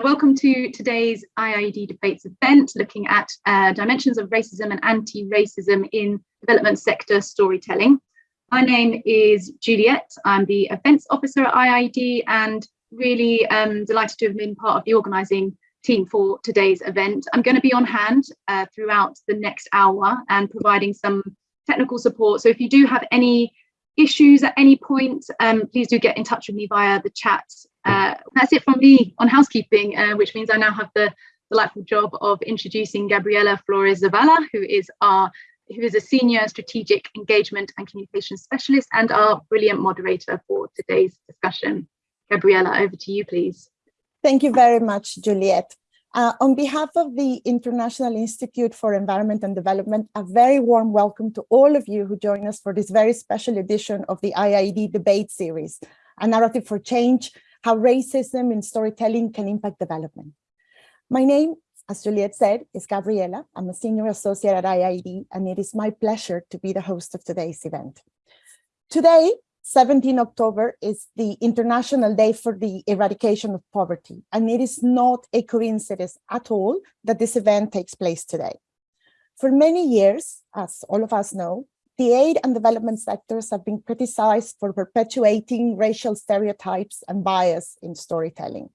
Welcome to today's IIED Debates event, looking at uh, dimensions of racism and anti-racism in development sector storytelling. My name is Juliet. I'm the events officer at IIED and really um, delighted to have been part of the organising team for today's event. I'm going to be on hand uh, throughout the next hour and providing some technical support. So if you do have any issues at any point, um, please do get in touch with me via the chat. Uh, that's it from me on housekeeping, uh, which means I now have the delightful job of introducing Gabriela Flores Zavala, who is our who is a senior strategic engagement and communication specialist and our brilliant moderator for today's discussion. Gabriela, over to you, please. Thank you very much, Juliet. Uh, on behalf of the International Institute for Environment and Development, a very warm welcome to all of you who join us for this very special edition of the IIED debate series, a narrative for change, how racism in storytelling can impact development. My name, as Juliet said, is Gabriela. I'm a senior associate at IIED, and it is my pleasure to be the host of today's event. Today, 17 October is the International Day for the Eradication of Poverty, and it is not a coincidence at all that this event takes place today. For many years, as all of us know, the aid and development sectors have been criticized for perpetuating racial stereotypes and bias in storytelling.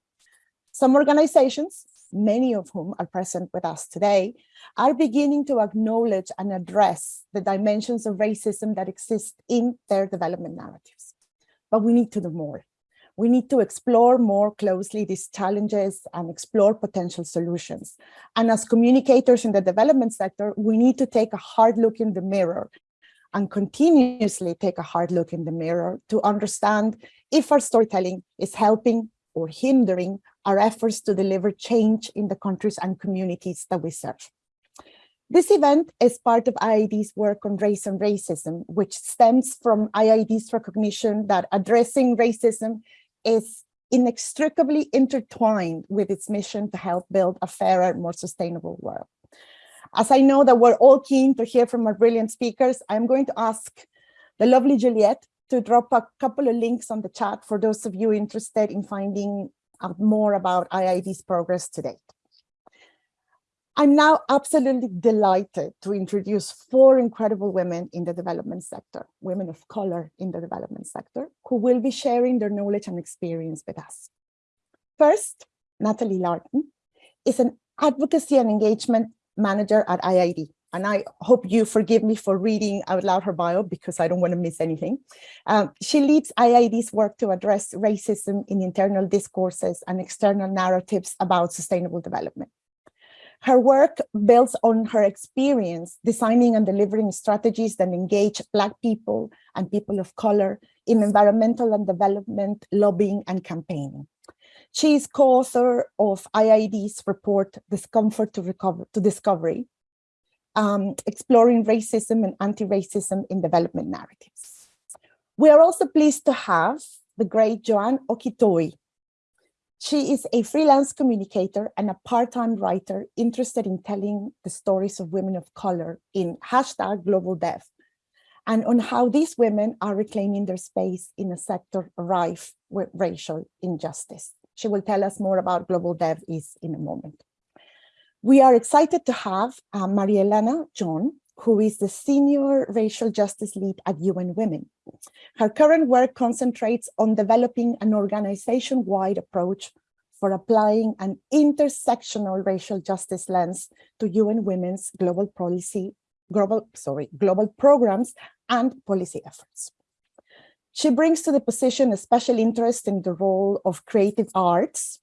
Some organizations, many of whom are present with us today, are beginning to acknowledge and address the dimensions of racism that exist in their development narratives. But we need to do more. We need to explore more closely these challenges and explore potential solutions. And as communicators in the development sector, we need to take a hard look in the mirror and continuously take a hard look in the mirror to understand if our storytelling is helping or hindering our efforts to deliver change in the countries and communities that we serve. This event is part of IIED's work on race and racism, which stems from IIED's recognition that addressing racism is inextricably intertwined with its mission to help build a fairer, more sustainable world. As I know that we're all keen to hear from our brilliant speakers, I'm going to ask the lovely Juliet to drop a couple of links on the chat for those of you interested in finding out more about IIED's progress to date. I'm now absolutely delighted to introduce four incredible women in the development sector, women of color in the development sector, who will be sharing their knowledge and experience with us. First, Natalie Lartey is an advocacy and engagement manager at IIED. And I hope you forgive me for reading out loud her bio because I don't want to miss anything. Um, she leads IIED's work to address racism in internal discourses and external narratives about sustainable development. Her work builds on her experience designing and delivering strategies that engage Black people and people of color in environmental and development lobbying and campaigning. She is co-author of IIED's report, Discomfort to, Recover, to Discovery, um, exploring racism and anti-racism in development narratives. We are also pleased to have the great Joanne Okitoe. She is a freelance communicator and a part-time writer interested in telling the stories of women of color in hashtag global dev and on how these women are reclaiming their space in a sector rife with racial injustice. She will tell us more about Global Dev is in a moment. We are excited to have uh, Maria Elena John, who is the Senior Racial Justice Lead at UN Women. Her current work concentrates on developing an organization-wide approach for applying an intersectional racial justice lens to UN Women's global policy, global, sorry, global programs and policy efforts. She brings to the position a special interest in the role of creative arts,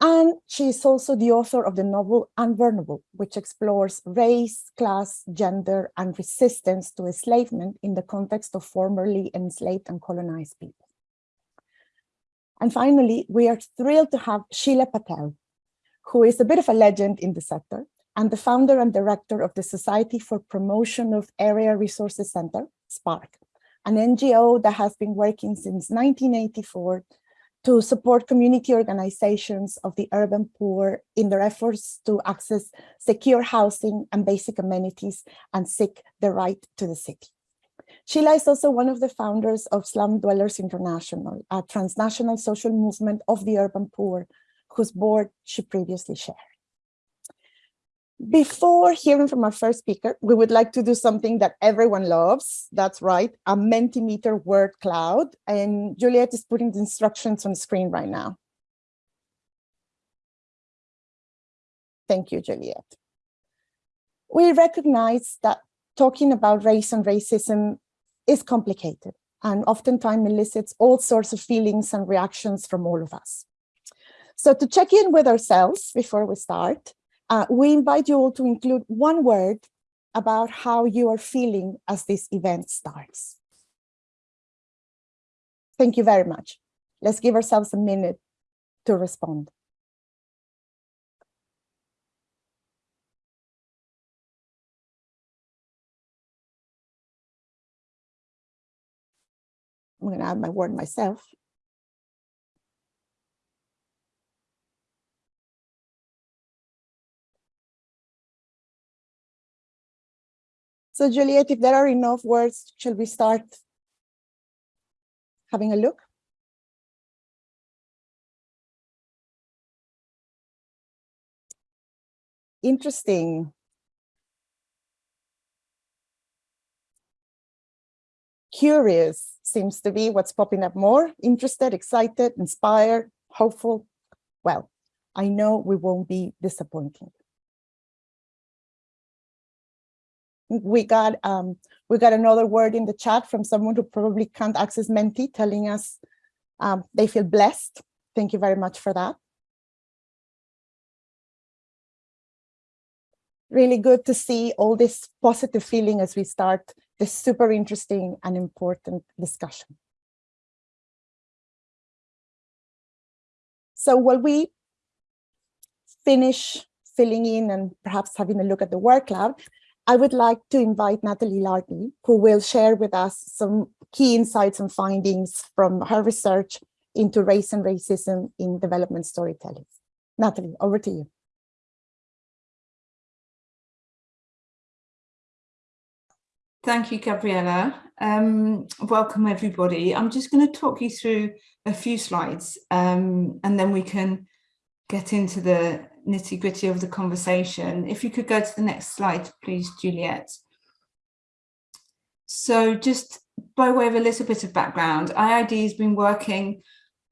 and she is also the author of the novel Unburnable, which explores race, class, gender, and resistance to enslavement in the context of formerly enslaved and colonized people. And finally, we are thrilled to have Sheila Patel, who is a bit of a legend in the sector and the founder and director of the Society for Promotion of Area Resources Center, SPARC, an NGO that has been working since 1984 to support community organizations of the urban poor in their efforts to access secure housing and basic amenities and seek the right to the city. Sheila is also one of the founders of Slum Dwellers International, a transnational social movement of the urban poor whose board she previously shared. Before hearing from our first speaker, we would like to do something that everyone loves. That's right, a Mentimeter word cloud. And Juliet is putting the instructions on the screen right now. Thank you, Juliet. We recognize that talking about race and racism is complicated and oftentimes elicits all sorts of feelings and reactions from all of us. So to check in with ourselves before we start, uh, we invite you all to include one word about how you are feeling as this event starts. Thank you very much. Let's give ourselves a minute to respond. I'm going to add my word myself. So Juliet, if there are enough words, shall we start having a look? Interesting. Curious seems to be what's popping up more. Interested, excited, inspired, hopeful. Well, I know we won't be disappointing. We got um, we got another word in the chat from someone who probably can't access Menti telling us um, they feel blessed. Thank you very much for that. Really good to see all this positive feeling as we start this super interesting and important discussion. So while we finish filling in and perhaps having a look at the word cloud, I would like to invite Natalie Lartey, who will share with us some key insights and findings from her research into race and racism in development storytelling. Natalie, over to you. Thank you, Gabriela. Um, welcome, everybody. I'm just going to talk you through a few slides um, and then we can get into the nitty gritty of the conversation. If you could go to the next slide, please, Juliet. So just by way of a little bit of background, IIED has been working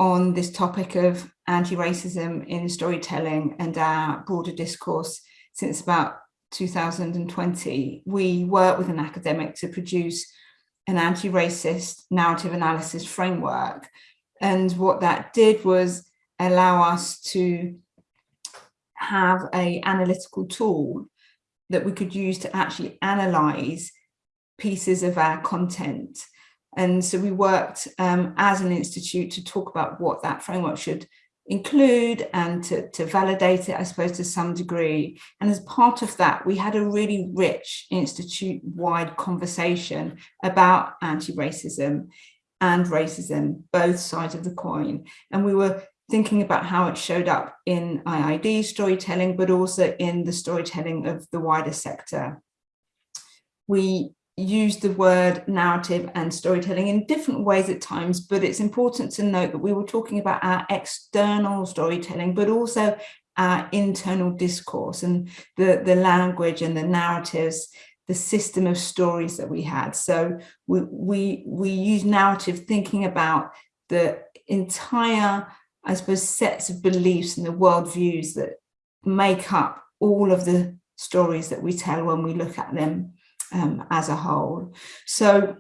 on this topic of anti-racism in storytelling and our broader discourse since about 2020. We work with an academic to produce an anti-racist narrative analysis framework. And what that did was allow us to have a analytical tool that we could use to actually analyze pieces of our content. And so we worked um, as an institute to talk about what that framework should include and to, to validate it, I suppose, to some degree. And as part of that, we had a really rich institute-wide conversation about anti-racism and racism, both sides of the coin. And we were thinking about how it showed up in IIED storytelling, but also in the storytelling of the wider sector. We use the word narrative and storytelling in different ways at times, but it's important to note that we were talking about our external storytelling, but also our internal discourse and the, the language and the narratives, the system of stories that we had. So we, we, we use narrative thinking about the entire I suppose, sets of beliefs and the worldviews that make up all of the stories that we tell when we look at them um, as a whole. So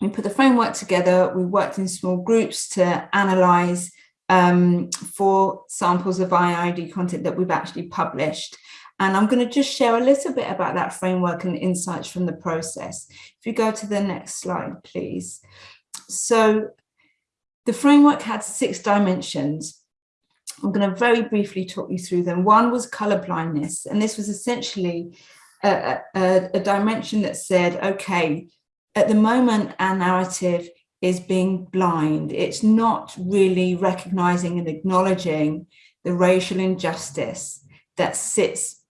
we put the framework together, we worked in small groups to analyse um, for samples of IIED content that we've actually published. And I'm going to just share a little bit about that framework and insights from the process. If you go to the next slide, please. So the framework had six dimensions. I'm going to very briefly talk you through them. One was color blindness, and this was essentially a, a, a dimension that said, okay, at the moment, our narrative is being blind. It's not really recognizing and acknowledging the racial injustice that sits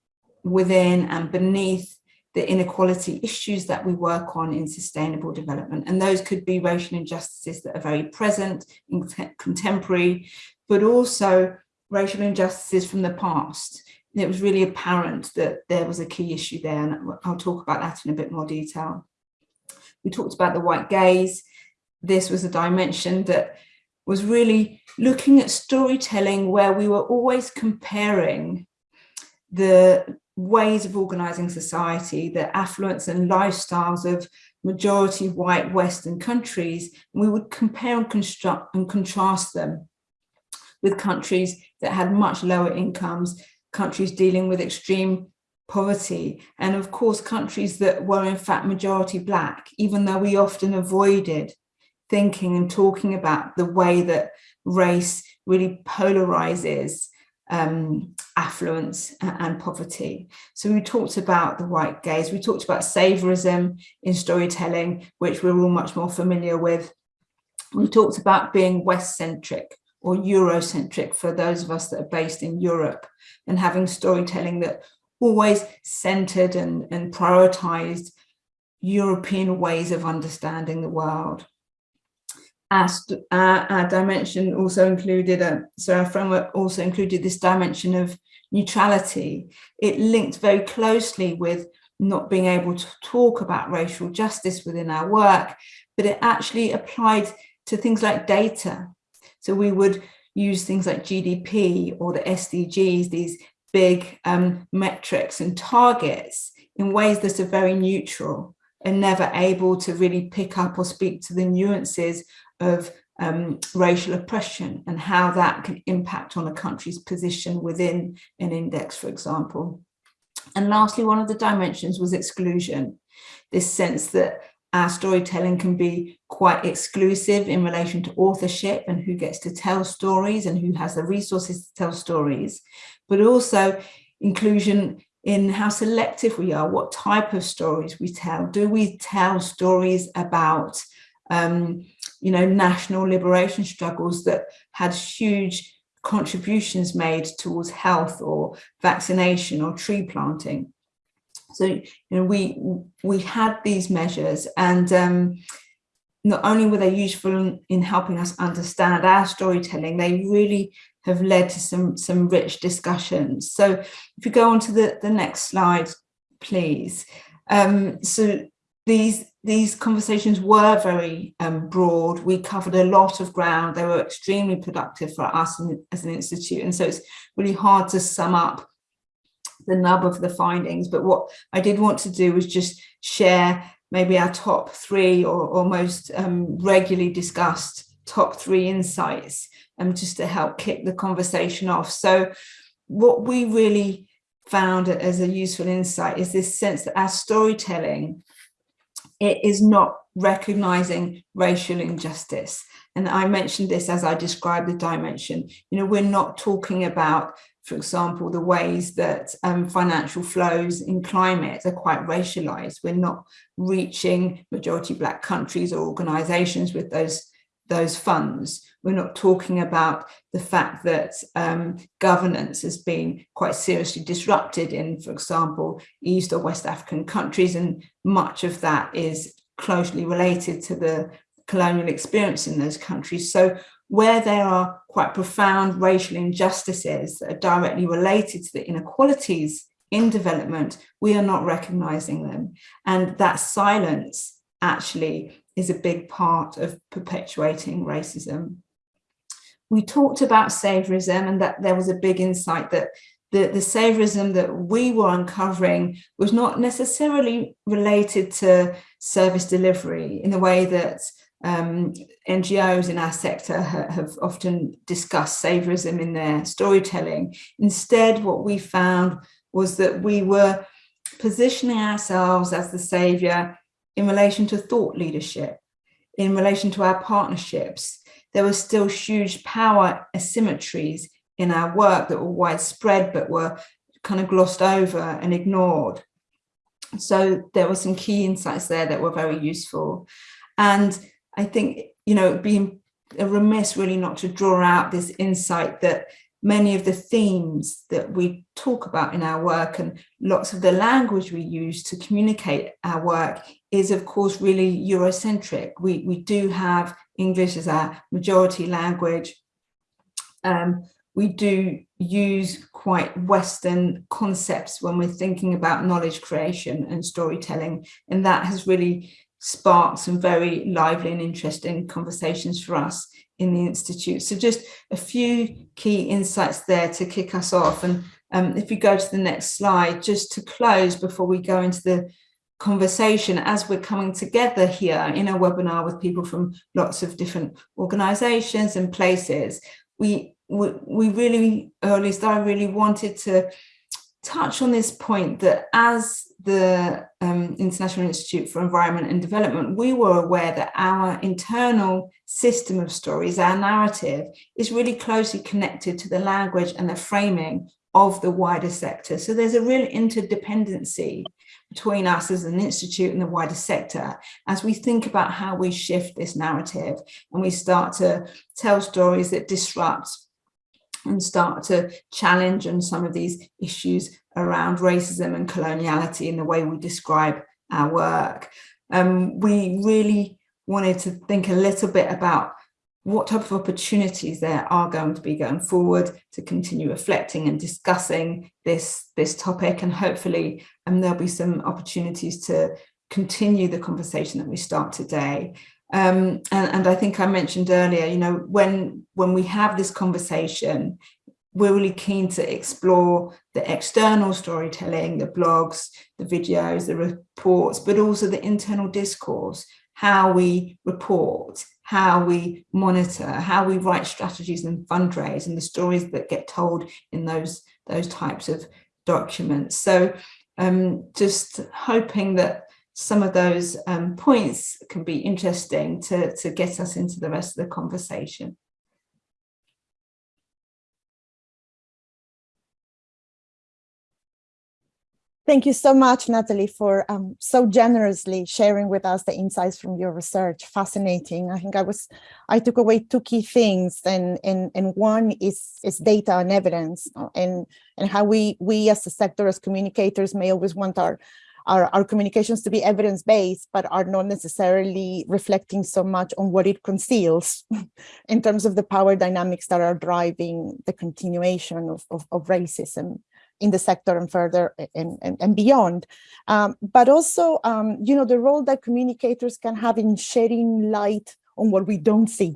within and beneath the inequality issues that we work on in sustainable development. And those could be racial injustices that are very present in contemporary, but also racial injustices from the past. And it was really apparent that there was a key issue there, and I'll talk about that in a bit more detail. We talked about the white gaze. This was a dimension that was really looking at storytelling where we were always comparing the ways of organizing society, the affluence and lifestyles of majority white Western countries, we would compare and construct and contrast them with countries that had much lower incomes, countries dealing with extreme poverty, and of course, countries that were in fact majority black, even though we often avoided thinking and talking about the way that race really polarizes um, affluence and poverty. So we talked about the white gaze, we talked about saviorism in storytelling, which we're all much more familiar with. We talked about being West-centric or Eurocentric for those of us that are based in Europe and having storytelling that always centered and, and prioritized European ways of understanding the world. Our, our, our dimension also included, a, so our framework also included this dimension of neutrality. It linked very closely with not being able to talk about racial justice within our work, but it actually applied to things like data. So we would use things like GDP or the SDGs, these big um, metrics and targets in ways that are very neutral and never able to really pick up or speak to the nuances of um, racial oppression and how that can impact on a country's position within an index, for example. And lastly, one of the dimensions was exclusion, this sense that our storytelling can be quite exclusive in relation to authorship and who gets to tell stories and who has the resources to tell stories, but also inclusion in how selective we are, what type of stories we tell. Do we tell stories about, um, you know, national liberation struggles that had huge contributions made towards health or vaccination or tree planting? So, you know, we we had these measures and um, not only were they useful in, in helping us understand our storytelling, they really have led to some, some rich discussions. So if you go on to the, the next slide, please. Um, so these, these conversations were very um, broad. We covered a lot of ground. They were extremely productive for us in, as an institute. And so it's really hard to sum up the nub of the findings. But what I did want to do was just share maybe our top three or, or most um, regularly discussed top three insights um, just to help kick the conversation off. So what we really found as a useful insight is this sense that our storytelling it is not recognizing racial injustice. And I mentioned this as I described the dimension. You know, we're not talking about for example, the ways that um, financial flows in climate are quite racialized. We're not reaching majority black countries or organizations with those, those funds. We're not talking about the fact that um, governance has been quite seriously disrupted in, for example, East or West African countries, and much of that is closely related to the colonial experience in those countries. So where there are quite profound racial injustices that are directly related to the inequalities in development, we are not recognizing them. And that silence actually is a big part of perpetuating racism. We talked about saviorism and that there was a big insight that the, the that we were uncovering was not necessarily related to service delivery in the way that um, NGOs in our sector ha have often discussed saviorism in their storytelling. Instead, what we found was that we were positioning ourselves as the saviour in relation to thought leadership, in relation to our partnerships. There were still huge power asymmetries in our work that were widespread, but were kind of glossed over and ignored. So there were some key insights there that were very useful. And I think, you know, being remiss really not to draw out this insight that many of the themes that we talk about in our work and lots of the language we use to communicate our work is of course really Eurocentric. We, we do have English as our majority language. Um, we do use quite Western concepts when we're thinking about knowledge creation and storytelling. And that has really sparked some very lively and interesting conversations for us in the Institute. So just a few key insights there to kick us off. And um, if you go to the next slide, just to close before we go into the conversation as we're coming together here in a webinar with people from lots of different organizations and places, we, we, we really, or at least I really wanted to touch on this point that as the um, International Institute for Environment and Development, we were aware that our internal system of stories, our narrative, is really closely connected to the language and the framing of the wider sector. So there's a real interdependency between us as an institute and the wider sector as we think about how we shift this narrative and we start to tell stories that disrupt and start to challenge on some of these issues around racism and coloniality in the way we describe our work. Um, we really wanted to think a little bit about what type of opportunities there are going to be going forward to continue reflecting and discussing this, this topic and hopefully um, there'll be some opportunities to continue the conversation that we start today. Um, and, and I think I mentioned earlier, you know, when, when we have this conversation, we're really keen to explore the external storytelling, the blogs, the videos, the reports, but also the internal discourse, how we report, how we monitor, how we write strategies and fundraise and the stories that get told in those, those types of documents. So um, just hoping that some of those um, points can be interesting to, to get us into the rest of the conversation. Thank you so much, Natalie, for um, so generously sharing with us the insights from your research. Fascinating. I think I was, I took away two key things, and and and one is is data and evidence, uh, and and how we we as a sector, as communicators, may always want our our, our communications to be evidence-based, but are not necessarily reflecting so much on what it conceals in terms of the power dynamics that are driving the continuation of, of, of racism in the sector and further and, and, and beyond. Um, but also, um, you know, the role that communicators can have in shedding light on what we don't see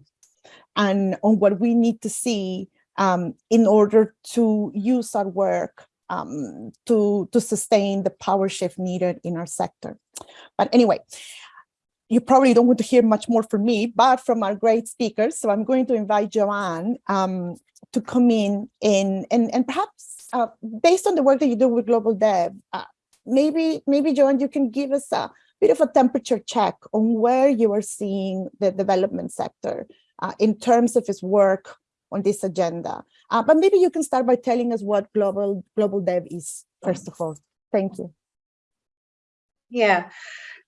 and on what we need to see um, in order to use our work um, to, to sustain the power shift needed in our sector. But anyway, you probably don't want to hear much more from me, but from our great speakers. So I'm going to invite Joanne um, to come in and, and, and perhaps uh, based on the work that you do with Global Dev, uh, maybe, maybe Joanne, you can give us a bit of a temperature check on where you are seeing the development sector uh, in terms of its work on this agenda. Uh, but maybe you can start by telling us what Global, Global Dev is, first of all. Thank you. Yeah.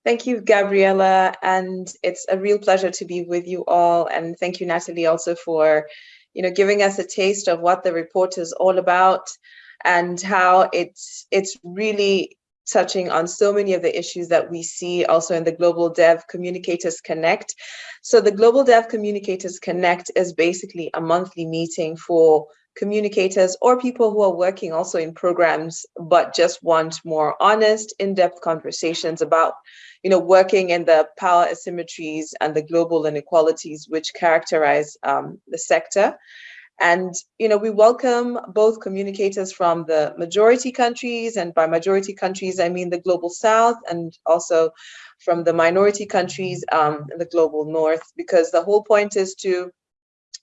Thank you, Gabriela. And it's a real pleasure to be with you all. And thank you, Natalie, also for you know, giving us a taste of what the report is all about and how it's it's really touching on so many of the issues that we see also in the Global Dev Communicators Connect. So the Global Dev Communicators Connect is basically a monthly meeting for communicators or people who are working also in programs, but just want more honest, in-depth conversations about you know, working in the power asymmetries and the global inequalities which characterize um, the sector. And, you know, we welcome both communicators from the majority countries, and by majority countries, I mean the global south, and also from the minority countries, um, the global north, because the whole point is to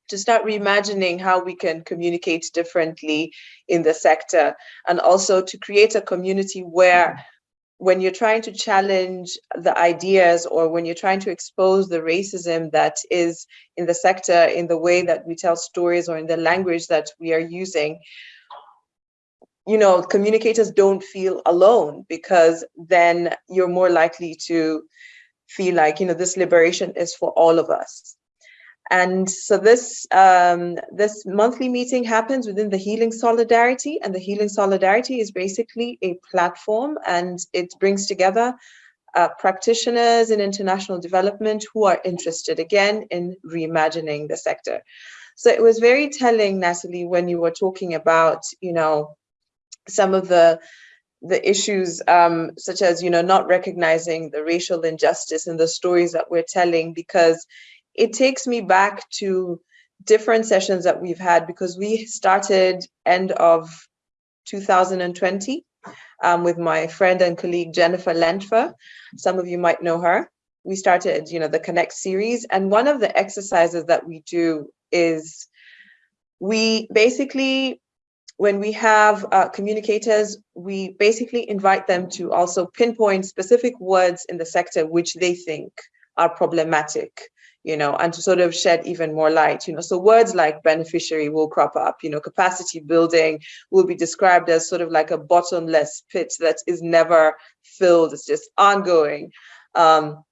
to start reimagining how we can communicate differently in the sector and also to create a community where mm. when you're trying to challenge the ideas or when you're trying to expose the racism that is in the sector in the way that we tell stories or in the language that we are using you know communicators don't feel alone because then you're more likely to feel like you know this liberation is for all of us and so this um, this monthly meeting happens within the Healing Solidarity, and the Healing Solidarity is basically a platform, and it brings together uh, practitioners in international development who are interested again in reimagining the sector. So it was very telling, Natalie, when you were talking about, you know, some of the the issues um, such as, you know, not recognizing the racial injustice in the stories that we're telling, because it takes me back to different sessions that we've had because we started end of 2020 um, with my friend and colleague Jennifer Lentfer. Some of you might know her. We started, you know, the Connect series, and one of the exercises that we do is we basically, when we have uh, communicators, we basically invite them to also pinpoint specific words in the sector which they think are problematic you know, and to sort of shed even more light, you know. So words like beneficiary will crop up, you know, capacity building will be described as sort of like a bottomless pit that is never filled, it's just ongoing. Um,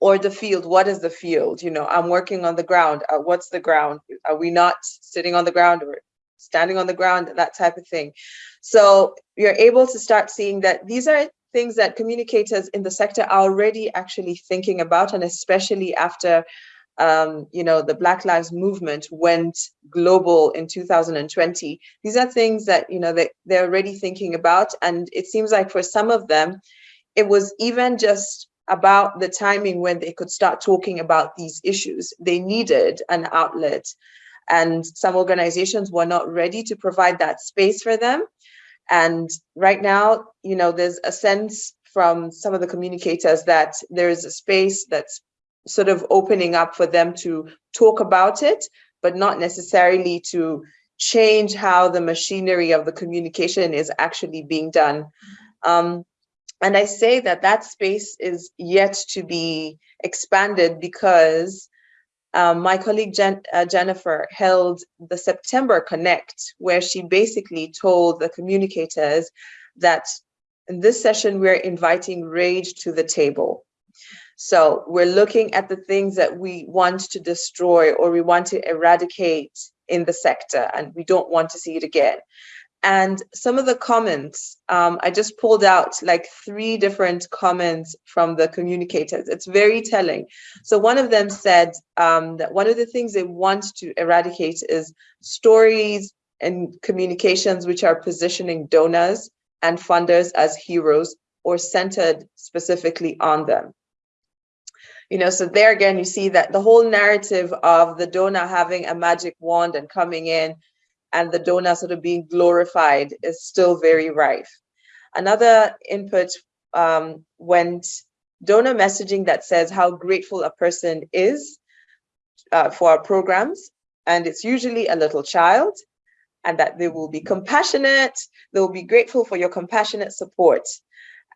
or the field, what is the field? You know, I'm working on the ground, uh, what's the ground? Are we not sitting on the ground or standing on the ground, that type of thing. So you're able to start seeing that these are things that communicators in the sector are already actually thinking about, and especially after um, you know, the Black Lives Movement went global in 2020. These are things that, you know, they, they're already thinking about. And it seems like for some of them, it was even just about the timing when they could start talking about these issues. They needed an outlet and some organizations were not ready to provide that space for them. And right now, you know, there's a sense from some of the communicators that there is a space that's sort of opening up for them to talk about it, but not necessarily to change how the machinery of the communication is actually being done. Um, and I say that that space is yet to be expanded because um, my colleague Jen, uh, Jennifer held the September Connect, where she basically told the communicators that in this session, we're inviting rage to the table. So we're looking at the things that we want to destroy or we want to eradicate in the sector and we don't want to see it again. And some of the comments, um, I just pulled out like three different comments from the communicators. It's very telling. So one of them said um, that one of the things they want to eradicate is stories and communications which are positioning donors and funders as heroes or centered specifically on them you know so there again you see that the whole narrative of the donor having a magic wand and coming in and the donor sort of being glorified is still very rife another input um, went donor messaging that says how grateful a person is uh, for our programs and it's usually a little child and that they will be compassionate they will be grateful for your compassionate support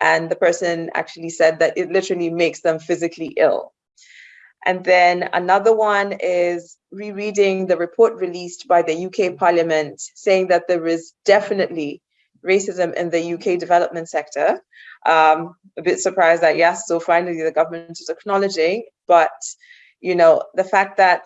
and the person actually said that it literally makes them physically ill. And then another one is rereading the report released by the UK Parliament saying that there is definitely racism in the UK development sector. Um, a bit surprised that yes, so finally the government is acknowledging, but you know, the fact that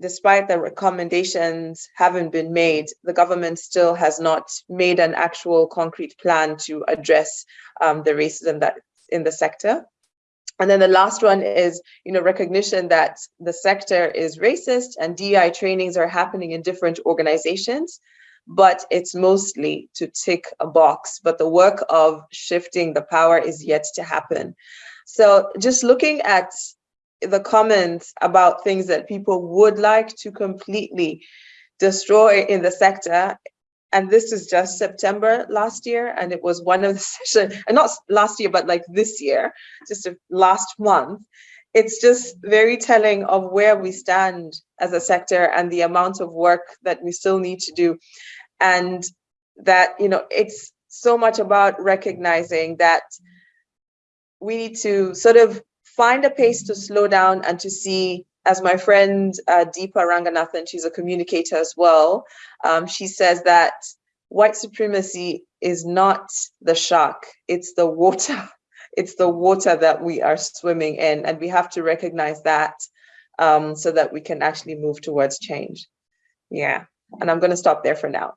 despite the recommendations haven't been made, the government still has not made an actual concrete plan to address um, the racism that's in the sector. And then the last one is, you know, recognition that the sector is racist and DEI trainings are happening in different organizations, but it's mostly to tick a box, but the work of shifting the power is yet to happen. So just looking at the comments about things that people would like to completely destroy in the sector. And this is just September last year, and it was one of the sessions, and not last year, but like this year, just last month. It's just very telling of where we stand as a sector and the amount of work that we still need to do. And that, you know, it's so much about recognizing that we need to sort of find a pace to slow down and to see as my friend uh, Deepa Ranganathan, she's a communicator as well, um, she says that white supremacy is not the shark, it's the water. It's the water that we are swimming in and we have to recognize that um, so that we can actually move towards change. Yeah, and I'm gonna stop there for now.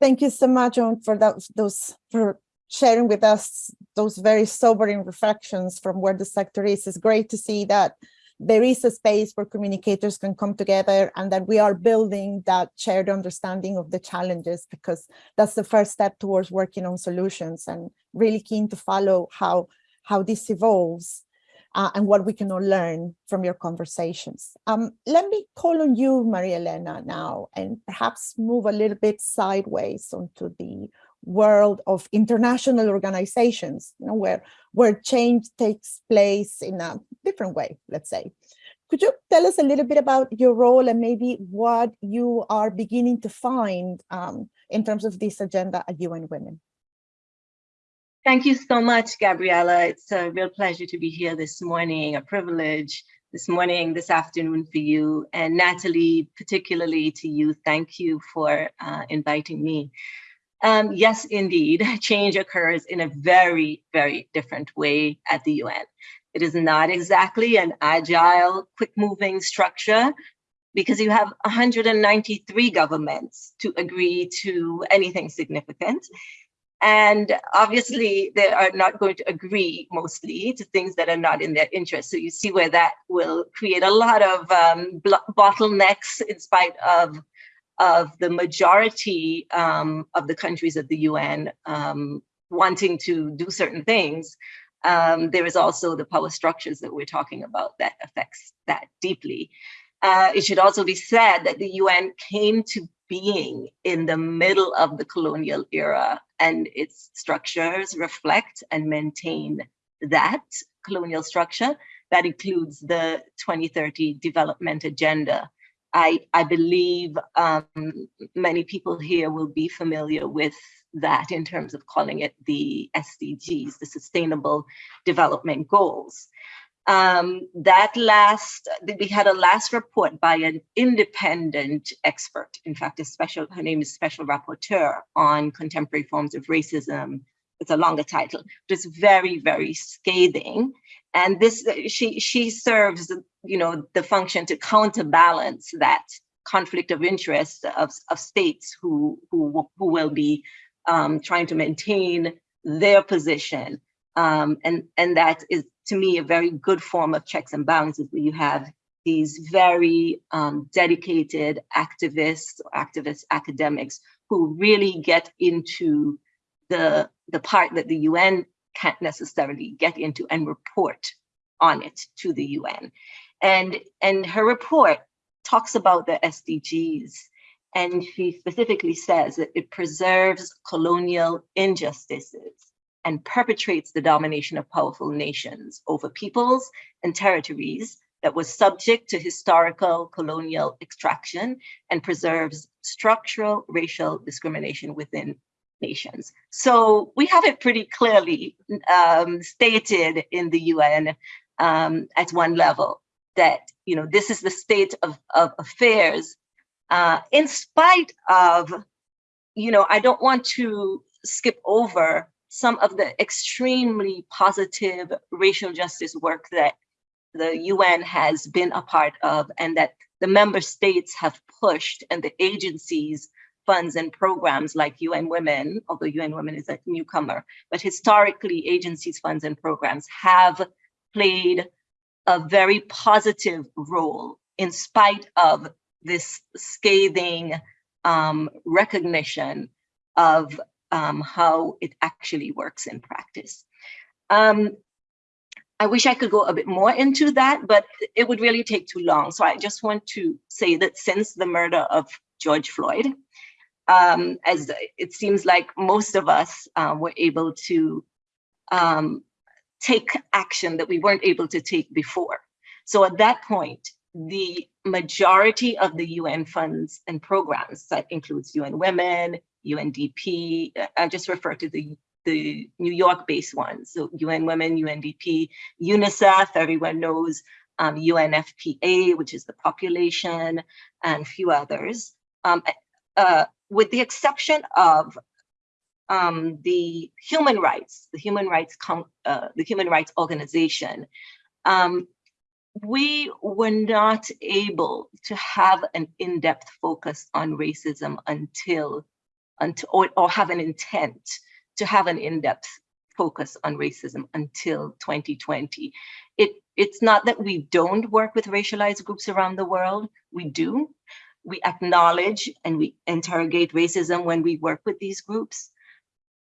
Thank you so much for that, those for sharing with us those very sobering reflections from where the sector is. It's great to see that there is a space where communicators can come together and that we are building that shared understanding of the challenges because that's the first step towards working on solutions and really keen to follow how, how this evolves uh, and what we can all learn from your conversations. Um, let me call on you, Maria Elena, now, and perhaps move a little bit sideways onto the world of international organizations, you know, where, where change takes place in a different way, let's say. Could you tell us a little bit about your role and maybe what you are beginning to find um, in terms of this agenda at UN Women? Thank you so much, Gabriela. It's a real pleasure to be here this morning, a privilege this morning, this afternoon for you. And Natalie, particularly to you, thank you for uh, inviting me. Um, yes, indeed, change occurs in a very, very different way at the UN. It is not exactly an agile, quick moving structure because you have 193 governments to agree to anything significant. And obviously, they are not going to agree mostly to things that are not in their interest. So you see where that will create a lot of um, bottlenecks in spite of, of the majority um, of the countries of the UN um, wanting to do certain things. Um, there is also the power structures that we're talking about that affects that deeply. Uh, it should also be said that the UN came to being in the middle of the colonial era and its structures reflect and maintain that colonial structure. That includes the 2030 development agenda. I, I believe um, many people here will be familiar with that in terms of calling it the SDGs, the Sustainable Development Goals. Um, that last, we had a last report by an independent expert. In fact, a special, her name is Special Rapporteur on Contemporary Forms of Racism. It's a longer title, but it's very, very scathing. And this, she, she serves, you know, the function to counterbalance that conflict of interest of, of states who, who, who will be um, trying to maintain their position. Um, and, and that is, to me, a very good form of checks and balances where you have these very um, dedicated activists, activist academics who really get into the, the part that the UN can't necessarily get into and report on it to the UN. And, and her report talks about the SDGs and she specifically says that it preserves colonial injustices and perpetrates the domination of powerful nations over peoples and territories that was subject to historical colonial extraction and preserves structural racial discrimination within nations. So we have it pretty clearly um, stated in the UN um, at one level that you know this is the state of, of affairs uh, in spite of, you know, I don't want to skip over some of the extremely positive racial justice work that the UN has been a part of and that the member states have pushed and the agencies funds and programs like UN Women, although UN Women is a newcomer, but historically agencies, funds and programs have played a very positive role in spite of this scathing um, recognition of um, how it actually works in practice. Um, I wish I could go a bit more into that, but it would really take too long. So I just want to say that since the murder of George Floyd, um, as it seems like most of us uh, were able to um, take action that we weren't able to take before. So at that point, the majority of the UN funds and programs that includes UN Women, UNDP. I just refer to the, the New York-based ones. So UN Women, UNDP, UNICEF, everyone knows, um, UNFPA, which is the population, and a few others. Um, uh, with the exception of um, the human rights, the human rights, uh, the human rights organization, um, we were not able to have an in-depth focus on racism until until, or, or have an intent to have an in-depth focus on racism until 2020. It, it's not that we don't work with racialized groups around the world, we do. We acknowledge and we interrogate racism when we work with these groups.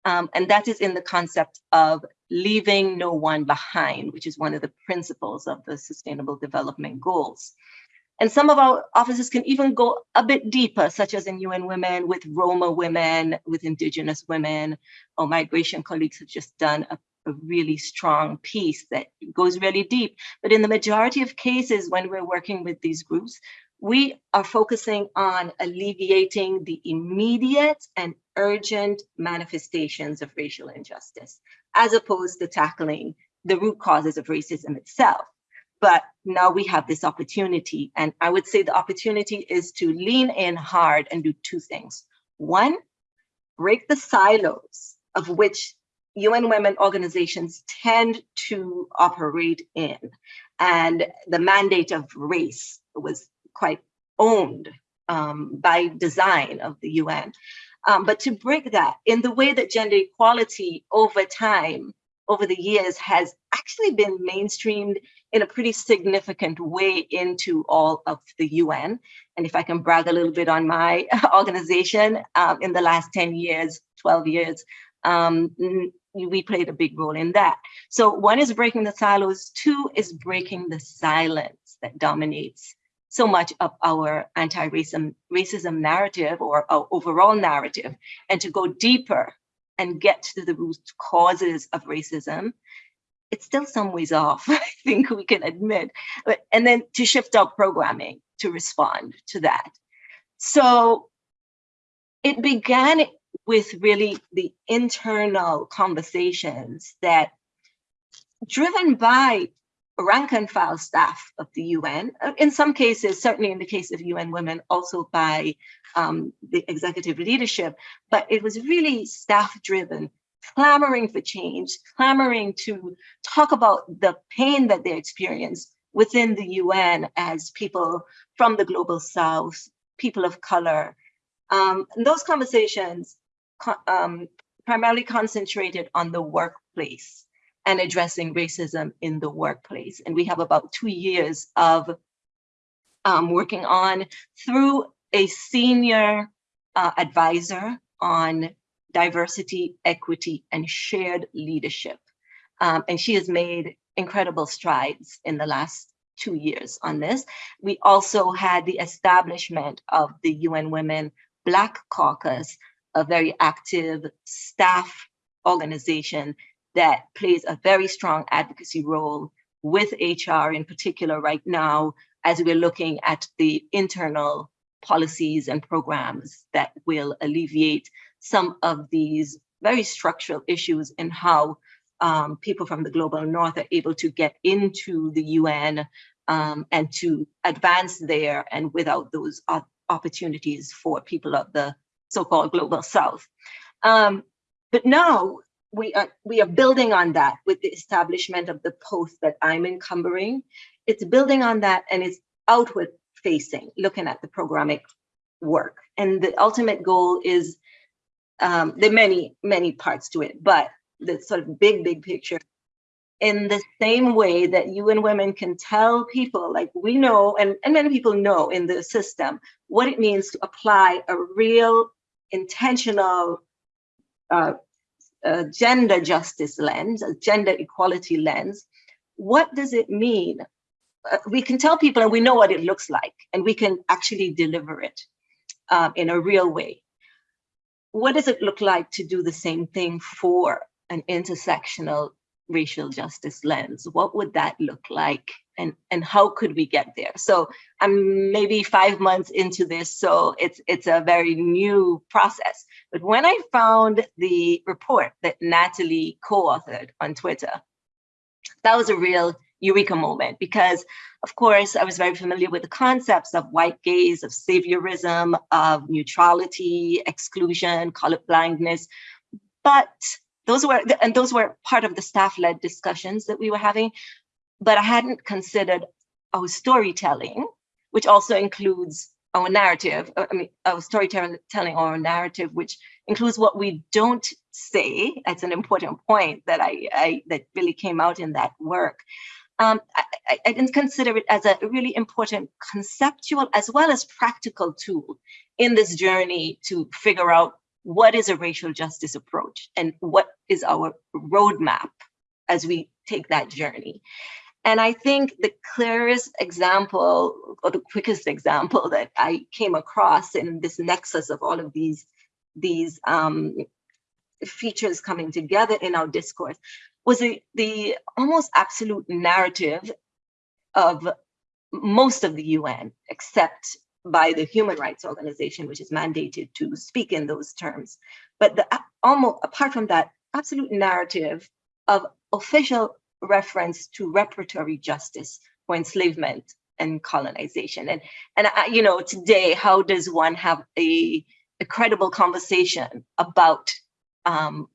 Um, and that is in the concept of leaving no one behind, which is one of the principles of the Sustainable Development Goals. And some of our offices can even go a bit deeper, such as in UN Women, with Roma women, with Indigenous women. Our migration colleagues have just done a, a really strong piece that goes really deep. But in the majority of cases, when we're working with these groups, we are focusing on alleviating the immediate and urgent manifestations of racial injustice, as opposed to tackling the root causes of racism itself. But now we have this opportunity. And I would say the opportunity is to lean in hard and do two things. One, break the silos of which UN Women organizations tend to operate in. And the mandate of race was quite owned um, by design of the UN. Um, but to break that in the way that gender equality over time, over the years, has actually been mainstreamed in a pretty significant way into all of the UN. And if I can brag a little bit on my organization, um, in the last 10 years, 12 years, um, we played a big role in that. So one is breaking the silos, two is breaking the silence that dominates so much of our anti-racism racism narrative or our overall narrative and to go deeper and get to the root causes of racism it's still some ways off i think we can admit. But and then to shift our programming to respond to that. So it began with really the internal conversations that driven by rank and file staff of the UN, uh, in some cases, certainly in the case of UN Women, also by um, the executive leadership, but it was really staff driven, clamoring for change, clamoring to talk about the pain that they experienced within the UN as people from the global South, people of color. Um, those conversations um, primarily concentrated on the workplace and addressing racism in the workplace. And we have about two years of um, working on through a senior uh, advisor on diversity, equity, and shared leadership. Um, and she has made incredible strides in the last two years on this. We also had the establishment of the UN Women Black Caucus, a very active staff organization that plays a very strong advocacy role with HR in particular right now, as we're looking at the internal policies and programs that will alleviate some of these very structural issues in how um, people from the global north are able to get into the UN um, and to advance there and without those opportunities for people of the so-called global south. Um, but now we are we are building on that with the establishment of the post that I'm encumbering. It's building on that and it's outward facing, looking at the programmatic work. And the ultimate goal is um, there are many, many parts to it, but the sort of big, big picture in the same way that UN Women can tell people like we know and, and many people know in the system what it means to apply a real intentional uh, a gender justice lens, a gender equality lens, what does it mean? Uh, we can tell people and we know what it looks like and we can actually deliver it um, in a real way. What does it look like to do the same thing for an intersectional racial justice lens? What would that look like? And, and how could we get there? So I'm maybe five months into this, so it's it's a very new process. But when I found the report that Natalie co-authored on Twitter, that was a real eureka moment because of course I was very familiar with the concepts of white gaze, of saviorism, of neutrality, exclusion, color blindness, but those were, and those were part of the staff-led discussions that we were having, but I hadn't considered our storytelling, which also includes our narrative, uh, I mean, our storytelling, telling our narrative, which includes what we don't say. That's an important point that I, I that really came out in that work. um, I, I, didn't consider it as a really important conceptual as well as practical tool in this journey to figure out what is a racial justice approach and what is our roadmap as we take that journey. And I think the clearest example or the quickest example that I came across in this nexus of all of these, these um, features coming together in our discourse was the, the almost absolute narrative of most of the UN, except by the Human Rights Organization, which is mandated to speak in those terms. But the, almost apart from that, absolute narrative of official reference to reparatory justice for enslavement and colonization. And, and I, you know, today, how does one have a, a credible conversation about um,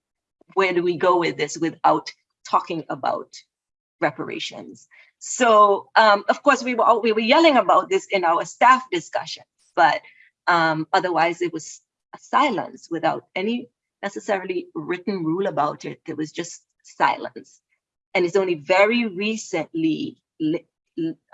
where do we go with this without talking about reparations? So um, of course we were we were yelling about this in our staff discussions, but um, otherwise it was a silence without any necessarily written rule about it. There was just silence, and it's only very recently. Uh,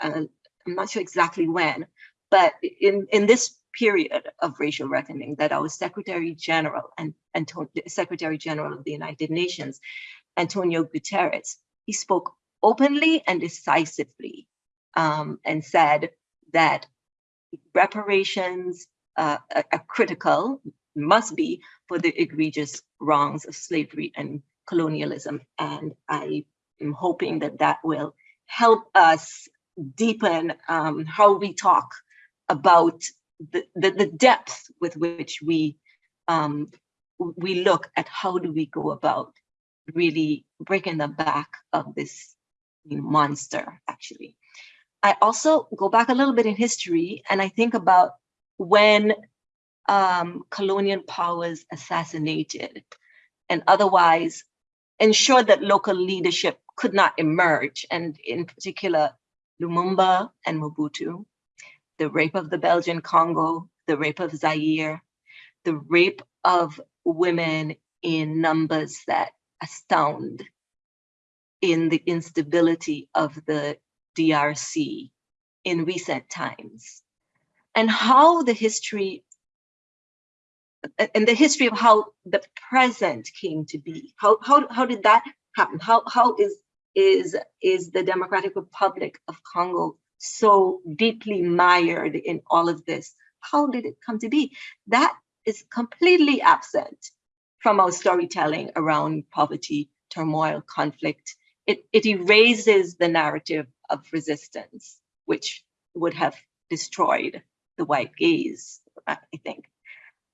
I'm not sure exactly when, but in in this period of racial reckoning that our Secretary General and, and Secretary General of the United Nations, Antonio Guterres, he spoke openly and decisively um, and said that reparations uh, are critical, must be for the egregious wrongs of slavery and colonialism. And I am hoping that that will help us deepen um, how we talk about the, the, the, depth with which we um, we look at how do we go about really breaking the back of this monster, actually. I also go back a little bit in history and I think about when um, colonial powers assassinated and otherwise ensured that local leadership could not emerge. And in particular, Lumumba and Mobutu, the rape of the Belgian Congo, the rape of Zaire, the rape of women in numbers that astound in the instability of the DRC in recent times and how the history and the history of how the present came to be. How, how, how did that happen? How, how is, is, is the Democratic Republic of Congo so deeply mired in all of this? How did it come to be? That is completely absent from our storytelling around poverty, turmoil, conflict, it, it erases the narrative of resistance, which would have destroyed the white gaze, I think.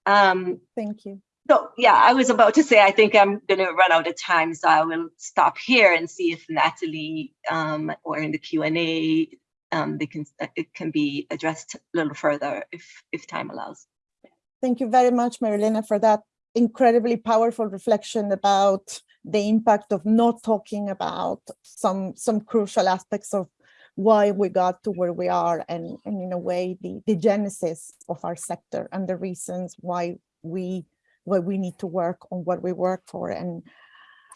Um, Thank you. So yeah, I was about to say, I think I'm going to run out of time, so I will stop here and see if Natalie um, or in the Q&A, um, they can it can be addressed a little further if, if time allows. Thank you very much, Marilena, for that incredibly powerful reflection about the impact of not talking about some some crucial aspects of why we got to where we are and, and in a way the, the genesis of our sector and the reasons why we why we need to work on what we work for. And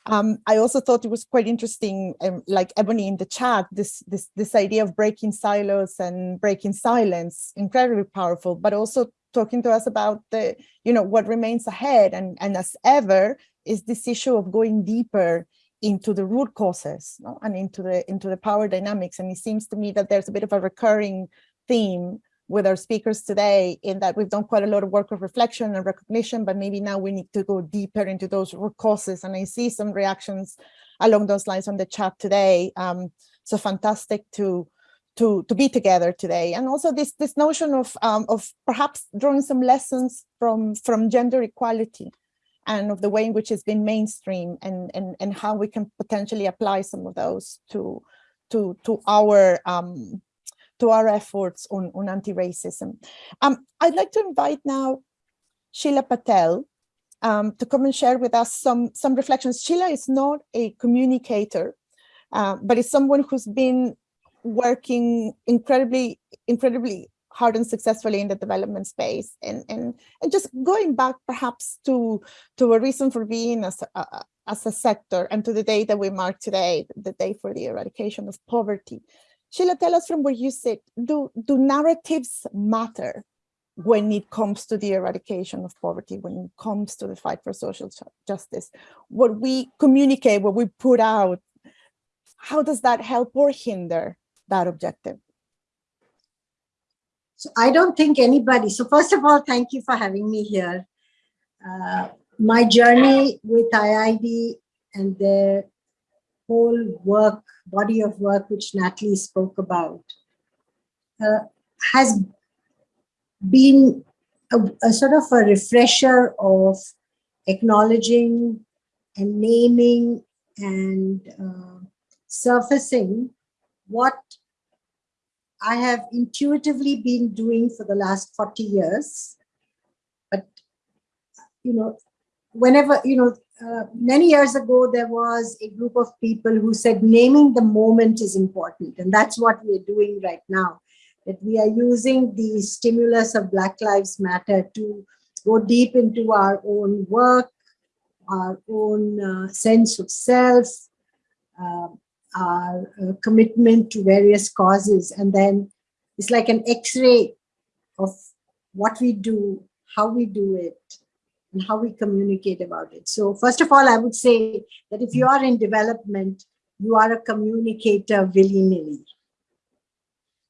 um, I also thought it was quite interesting, um, like Ebony in the chat, this, this, this idea of breaking silos and breaking silence, incredibly powerful, but also talking to us about the, you know, what remains ahead. And, and as ever, is this issue of going deeper into the root causes no? and into the into the power dynamics. And it seems to me that there's a bit of a recurring theme with our speakers today in that we've done quite a lot of work of reflection and recognition, but maybe now we need to go deeper into those root causes. And I see some reactions along those lines on the chat today. Um, so fantastic to to to be together today, and also this this notion of um, of perhaps drawing some lessons from from gender equality and of the way in which it's been mainstream and, and, and how we can potentially apply some of those to, to, to our um, to our efforts on, on anti-racism. Um, I'd like to invite now Sheela Patel um, to come and share with us some, some reflections. Sheela is not a communicator, uh, but is someone who's been working incredibly, incredibly hard and successfully in the development space and and and just going back perhaps to to a reason for being as a, as a sector and to the day that we mark today, the day for the eradication of poverty. Sheela, tell us from where you sit, do, do narratives matter when it comes to the eradication of poverty, when it comes to the fight for social justice? What we communicate, what we put out, how does that help or hinder that objective? So I don't think anybody, so first of all, thank you for having me here. Uh, my journey with IIED and the whole work, body of work which Natalie spoke about, uh, has been a, a, sort of a refresher of acknowledging and naming and uh, surfacing what I have intuitively been doing for the last 40 years. But, you know, whenever, you know, uh, many years ago, there was a group of people who said naming the moment is important. And that's what we're doing right now, that we are using the stimulus of Black Lives Matter to go deep into our own work, our own uh, sense of self, uh, our uh, commitment to various causes. And then it's like an x-ray of what we do, how we do it, and how we communicate about it. So first of all, I would say that if you are in development, you are a communicator willy-nilly.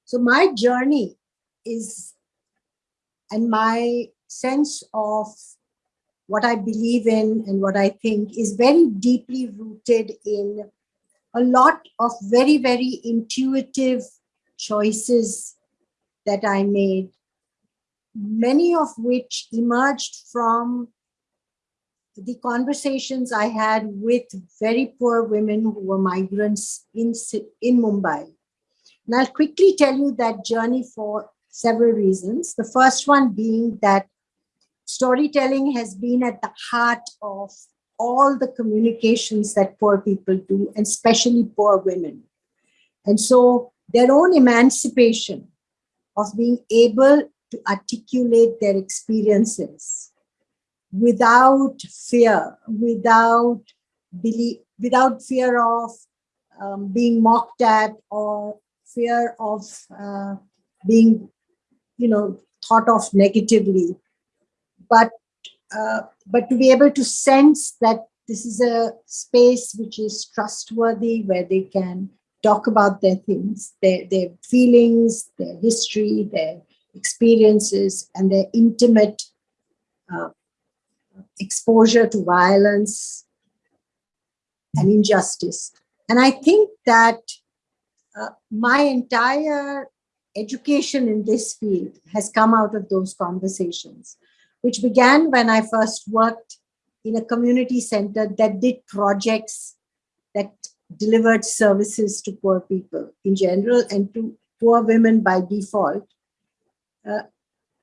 So my journey is, and my sense of what I believe in and what I think is very deeply rooted in a lot of very, very intuitive choices that I made, many of which emerged from the conversations I had with very poor women who were migrants in, in Mumbai. And I'll quickly tell you that journey for several reasons. The first one being that storytelling has been at the heart of all the communications that poor people do, and especially poor women. And so their own emancipation of being able to articulate their experiences without fear, without belief, without fear of um, being mocked at or fear of uh, being, you know, thought of negatively, but uh, but to be able to sense that this is a space which is trustworthy, where they can talk about their things, their, their feelings, their history, their experiences, and their intimate uh, exposure to violence and injustice. And I think that uh, my entire education in this field has come out of those conversations which began when I first worked in a community center that did projects that delivered services to poor people in general and to poor women by default, uh,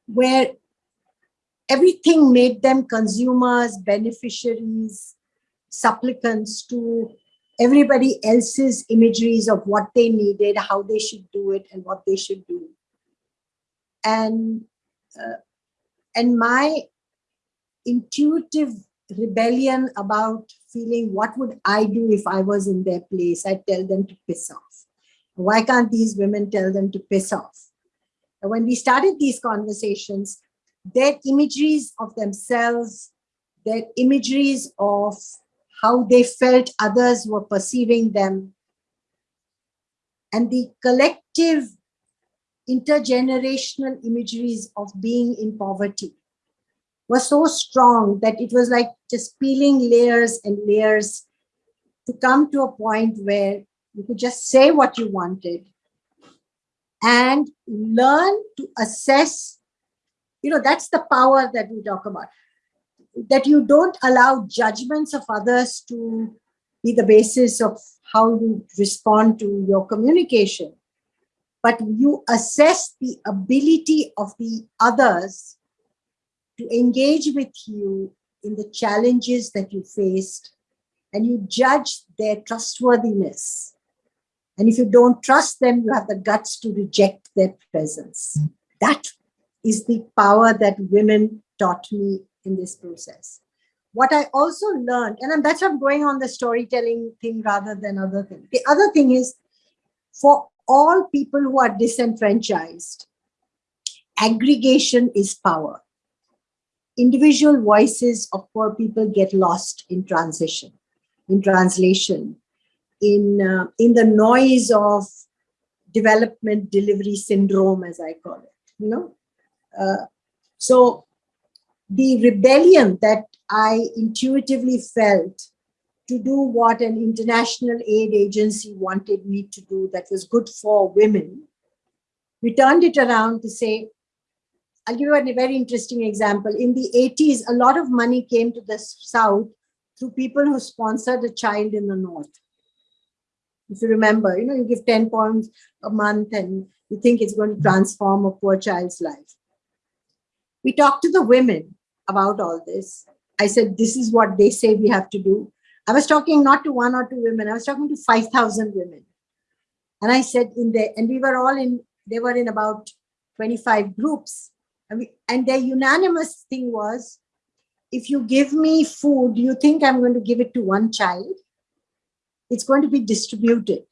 where everything made them consumers, beneficiaries, supplicants to everybody else's imageries of what they needed, how they should do it, and what they should do. And uh, and my intuitive rebellion about feeling what would I do if I was in their place? I tell them to piss off. Why can't these women tell them to piss off? And when we started these conversations, their imageries of themselves, their imageries of how they felt others were perceiving them, and the collective intergenerational imageries of being in poverty was so strong that it was like just peeling layers and layers to come to a point where you could just say what you wanted and learn to assess you know that's the power that we talk about that you don't allow judgments of others to be the basis of how you respond to your communication but you assess the ability of the others to engage with you in the challenges that you faced and you judge their trustworthiness. And if you don't trust them, you have the guts to reject their presence. That is the power that women taught me in this process. what I also learned, and that's why I'm going on the storytelling thing rather than other thing. The other thing is for all people who are disenfranchised, aggregation is power. Individual voices of poor people get lost in transition, in translation, in, uh, in the noise of development delivery syndrome, as I call it, you know. Uh, so the rebellion that I intuitively felt to do what an international aid agency wanted me to do that was good for women, we turned it around to say, I'll give you a very interesting example. In the 80s, a lot of money came to the South through people who sponsored a child in the North. If you remember, you know, you give 10 pounds a month and you think it's going to transform a poor child's life. We talked to the women about all this. I said, this is what they say we have to do. I was talking not to one or two women, I was talking to 5,000 women. And I said in there, and we were all in, they were in about 25 groups. And, we, and their unanimous thing was, if you give me food, do you think I'm going to give it to one child? It's going to be distributed.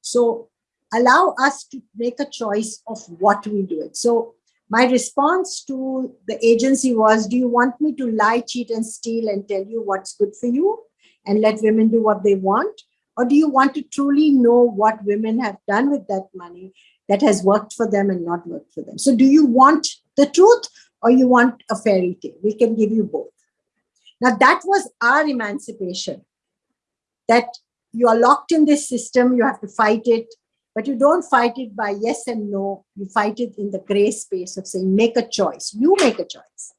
So allow us to make a choice of what we do it. So my response to the agency was, do you want me to lie, cheat and steal and tell you what's good for you? And let women do what they want? Or do you want to truly know what women have done with that money that has worked for them and not worked for them? So do you want the truth or you want a fairy tale? We can give you both. Now that was our emancipation, that you are locked in this system, you have to fight it, but you don't fight it by yes and no, you fight it in the gray space of saying, make a choice, you make a choice.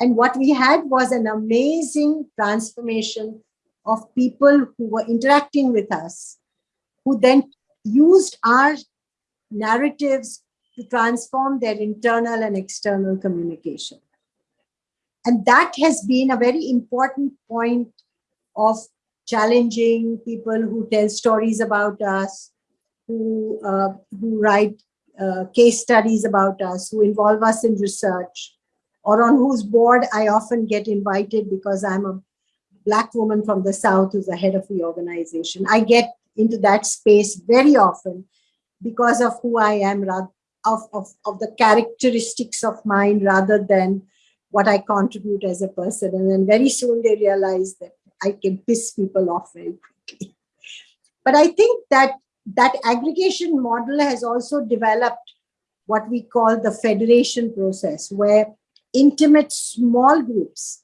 And what we had was an amazing transformation of people who were interacting with us, who then used our narratives to transform their internal and external communication. And that has been a very important point of challenging people who tell stories about us, who, uh, who write uh, case studies about us, who involve us in research, or on whose board I often get invited because I'm a black woman from the South who's the head of the organization. I get into that space very often because of who I am, of, of, of the characteristics of mine rather than what I contribute as a person. And then very soon they realize that I can piss people off very quickly. But I think that that aggregation model has also developed what we call the federation process, where intimate small groups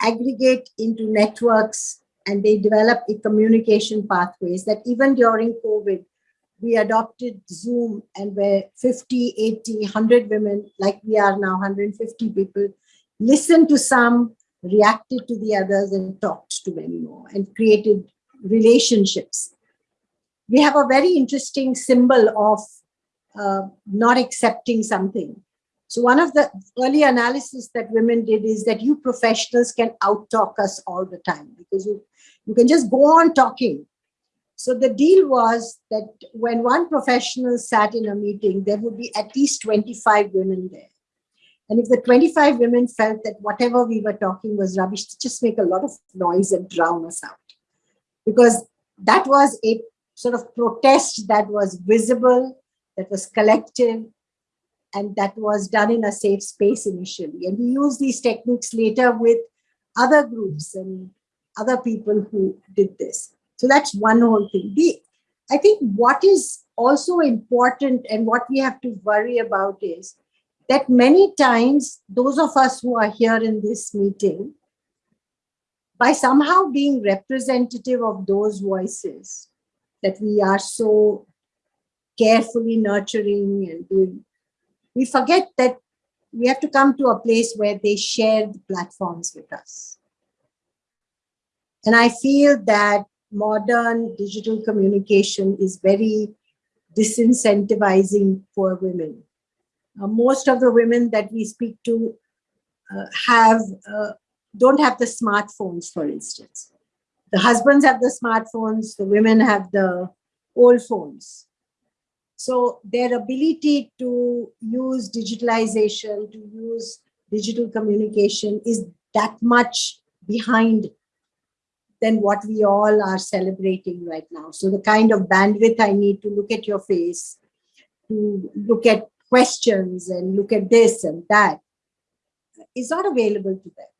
aggregate into networks and they develop a communication pathways that even during COVID, we adopted Zoom and where 50, 80, 100 women, like we are now, 150 people, listened to some, reacted to the others and talked to many more and created relationships. We have a very interesting symbol of uh, not accepting something. So one of the early analysis that women did is that you professionals can out-talk us all the time because you, you can just go on talking. So the deal was that when one professional sat in a meeting, there would be at least 25 women there. And if the 25 women felt that whatever we were talking was rubbish, just make a lot of noise and drown us out. Because that was a sort of protest that was visible, that was collective, and that was done in a safe space initially. And we used these techniques later with other groups and other people who did this. So that's one whole thing. The, I think what is also important and what we have to worry about is that many times those of us who are here in this meeting, by somehow being representative of those voices that we are so carefully nurturing and doing we forget that we have to come to a place where they share the platforms with us. And I feel that modern digital communication is very disincentivizing for women. Uh, most of the women that we speak to uh, have uh, don't have the smartphones, for instance. The husbands have the smartphones, the women have the old phones. So their ability to use digitalization, to use digital communication is that much behind than what we all are celebrating right now. So the kind of bandwidth I need to look at your face, to look at questions and look at this and that is not available to them.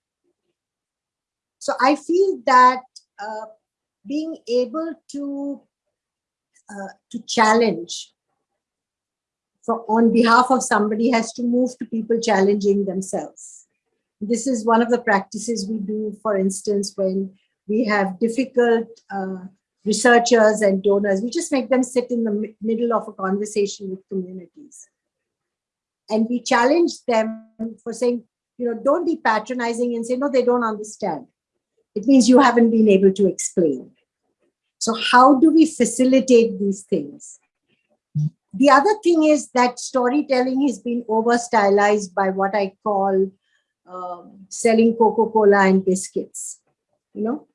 So I feel that uh, being able to uh, to challenge for on behalf of somebody has to move to people challenging themselves. This is one of the practices we do, for instance, when we have difficult uh, researchers and donors, we just make them sit in the middle of a conversation with communities. And we challenge them for saying, you know, don't be patronizing and say, no, they don't understand. It means you haven't been able to explain. So how do we facilitate these things? The other thing is that storytelling has been over stylized by what I call um, selling Coca-Cola and biscuits. You know,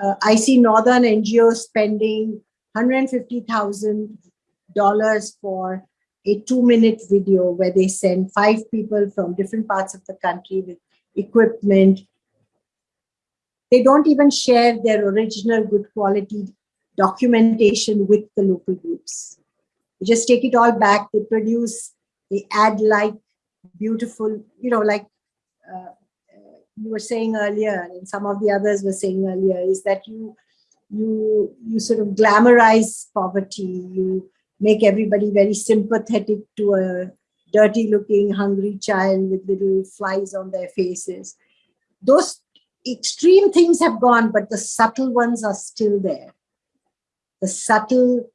uh, I see Northern NGOs spending $150,000 for a two minute video where they send five people from different parts of the country with equipment. They don't even share their original good quality documentation with the local groups. They just take it all back. They produce, they add like beautiful, you know, like uh, you were saying earlier, and some of the others were saying earlier, is that you you you sort of glamorize poverty. You make everybody very sympathetic to a dirty looking hungry child with little flies on their faces. Those extreme things have gone, but the subtle ones are still there. The subtle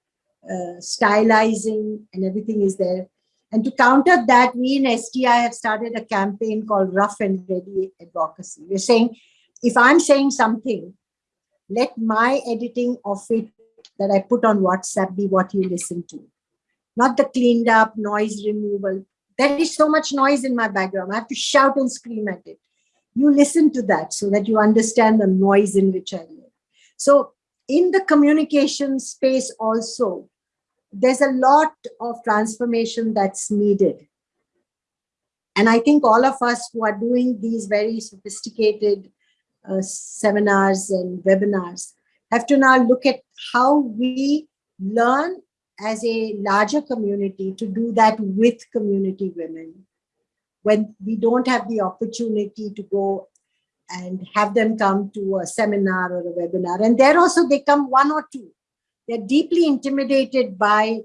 uh, stylizing and everything is there. And to counter that, we in SDI have started a campaign called Rough and Ready Advocacy. We're saying, if I'm saying something, let my editing of it that I put on WhatsApp be what you listen to. Not the cleaned up noise removal. There is so much noise in my background. I have to shout and scream at it. You listen to that so that you understand the noise in which I live. So in the communication space also, there's a lot of transformation that's needed. And I think all of us who are doing these very sophisticated uh, seminars and webinars have to now look at how we learn as a larger community to do that with community women when we don't have the opportunity to go and have them come to a seminar or a webinar. And there also they come one or two. They're deeply intimidated by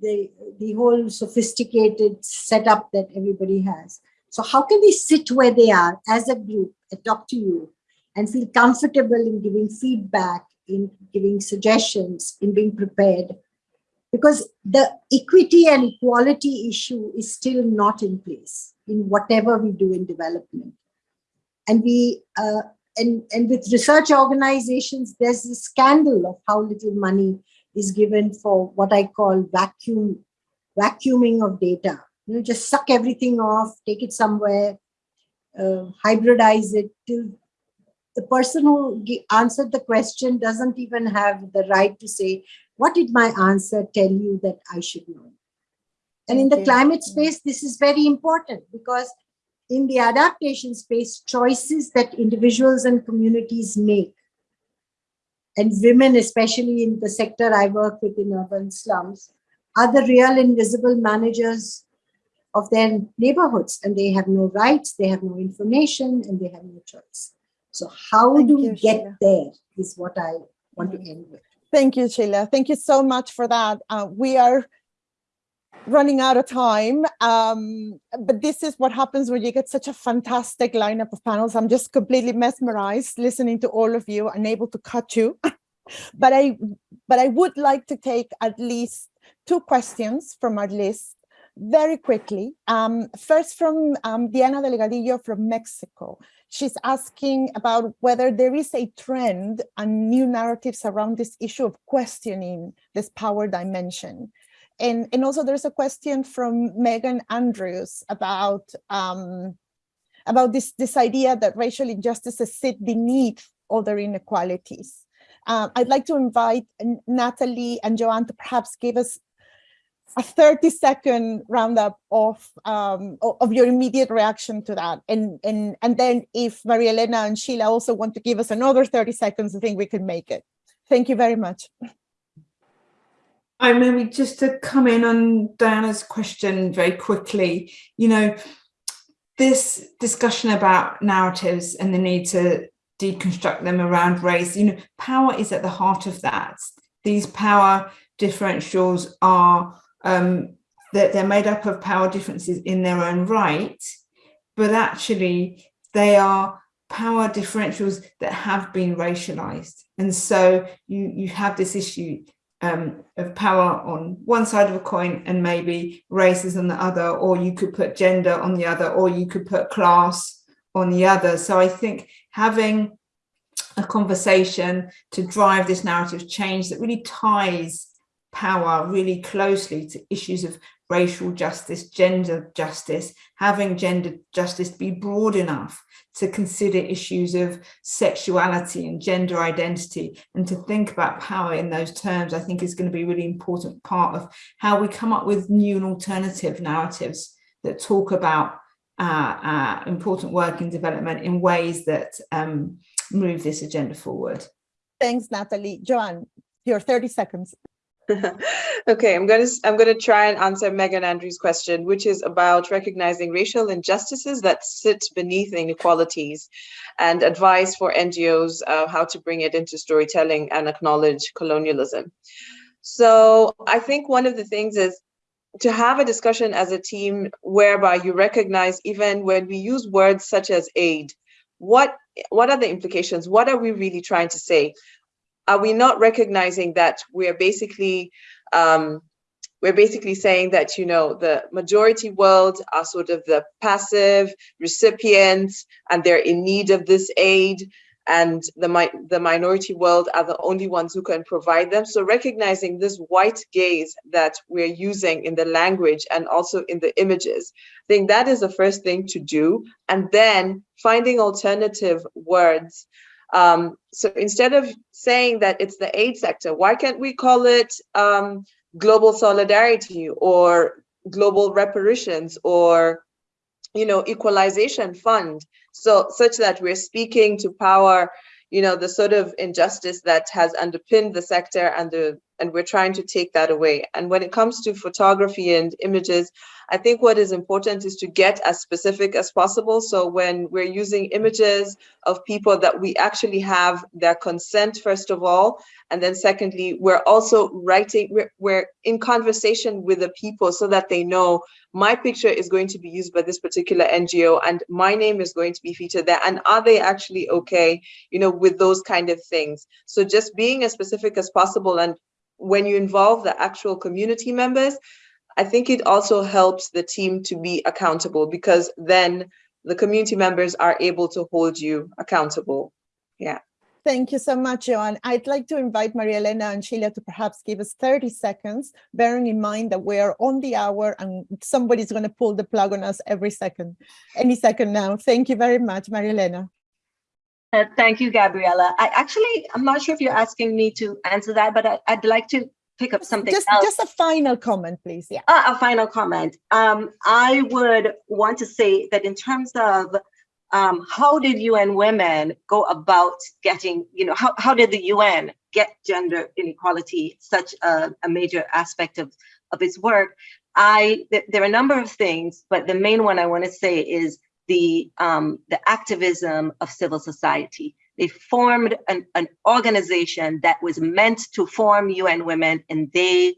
the, the whole sophisticated setup that everybody has. So how can they sit where they are as a group and talk to you and feel comfortable in giving feedback, in giving suggestions, in being prepared? Because the equity and equality issue is still not in place in whatever we do in development. And we uh, and, and with research organizations, there's a scandal of how little money is given for what I call vacuum, vacuuming of data. You know, just suck everything off, take it somewhere, uh, hybridize it till the person who answered the question doesn't even have the right to say, what did my answer tell you that I should know? And in the climate space, this is very important because in the adaptation space, choices that individuals and communities make, and women, especially in the sector I work with in urban slums, are the real invisible managers of their neighborhoods, and they have no rights, they have no information, and they have no choice. So how Thank do we get Sheela. there is what I want to end with. Thank you, Sheela. Thank you so much for that. Uh, we are running out of time. Um, but this is what happens when you get such a fantastic lineup of panels. I'm just completely mesmerized listening to all of you, unable to cut you. but I but I would like to take at least two questions from our list very quickly. Um, first from um, Diana Delgadillo from Mexico. She's asking about whether there is a trend and new narratives around this issue of questioning this power dimension. And, and also there's a question from Megan Andrews about um, about this, this idea that racial injustices sit beneath other inequalities. Um, I'd like to invite Natalie and Joanne to perhaps give us a 30 second roundup of um, of your immediate reaction to that. And, and, and then if Maria Elena and Sheela also want to give us another 30 seconds, I think we can make it. Thank you very much. I maybe just to come in on Diana's question very quickly, you know, this discussion about narratives and the need to deconstruct them around race, you know, power is at the heart of that. These power differentials are um, that they're made up of power differences in their own right, but actually they are power differentials that have been racialized. And so you, you have this issue um, of power on one side of a coin and maybe races on the other, or you could put gender on the other, or you could put class on the other. So I think having a conversation to drive this narrative change that really ties power really closely to issues of racial justice, gender justice, having gender justice be broad enough to consider issues of sexuality and gender identity and to think about power in those terms, I think is going to be a really important part of how we come up with new and alternative narratives that talk about uh, uh, important work and development in ways that um, move this agenda forward. Thanks, Natalie. Joanne, your 30 seconds. okay, I'm gonna I'm gonna try and answer Megan Andrews' question, which is about recognizing racial injustices that sit beneath inequalities, and advice for NGOs uh, how to bring it into storytelling and acknowledge colonialism. So I think one of the things is to have a discussion as a team whereby you recognize even when we use words such as aid, what what are the implications? What are we really trying to say? Are we not recognizing that we're basically um, we're basically saying that you know the majority world are sort of the passive recipients and they're in need of this aid and the mi the minority world are the only ones who can provide them. So recognizing this white gaze that we're using in the language and also in the images i think that is the first thing to do. And then finding alternative words um, so instead of saying that it's the aid sector, why can't we call it um, global solidarity or global reparations or you know equalization fund? So such that we're speaking to power you know the sort of injustice that has underpinned the sector and the and we're trying to take that away and when it comes to photography and images I think what is important is to get as specific as possible. So when we're using images of people that we actually have their consent, first of all, and then secondly, we're also writing, we're, we're in conversation with the people so that they know my picture is going to be used by this particular NGO and my name is going to be featured there. And are they actually okay, you know, with those kind of things? So just being as specific as possible and when you involve the actual community members, I think it also helps the team to be accountable because then the community members are able to hold you accountable. Yeah. Thank you so much, Joanne. I'd like to invite Maria Elena and Sheela to perhaps give us 30 seconds, bearing in mind that we're on the hour and somebody's going to pull the plug on us every second, any second now. Thank you very much, Maria Elena. Uh, thank you, Gabriela. I actually, I'm not sure if you're asking me to answer that, but I, would like to pick up something just, else. Just a final comment, please. Yeah. Uh, a final comment. Um, I would want to say that in terms of um, how did UN Women go about getting, you know, how, how did the UN get gender inequality such a, a major aspect of, of its work? I, th there are a number of things, but the main one I want to say is the, um, the activism of civil society. They formed an, an organization that was meant to form UN Women, and they